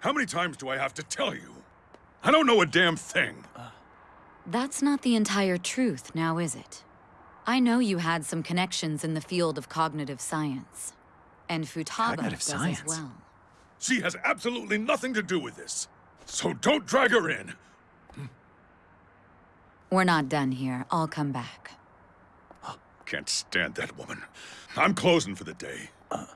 How many times do I have to tell you? I don't know a damn thing. That's not the entire truth, now is it? I know you had some connections in the field of cognitive science. And Futaba Cognitive does science? as well. She has absolutely nothing to do with this. So don't drag her in. We're not done here. I'll come back. Can't stand that woman. I'm closing for the day. Uh.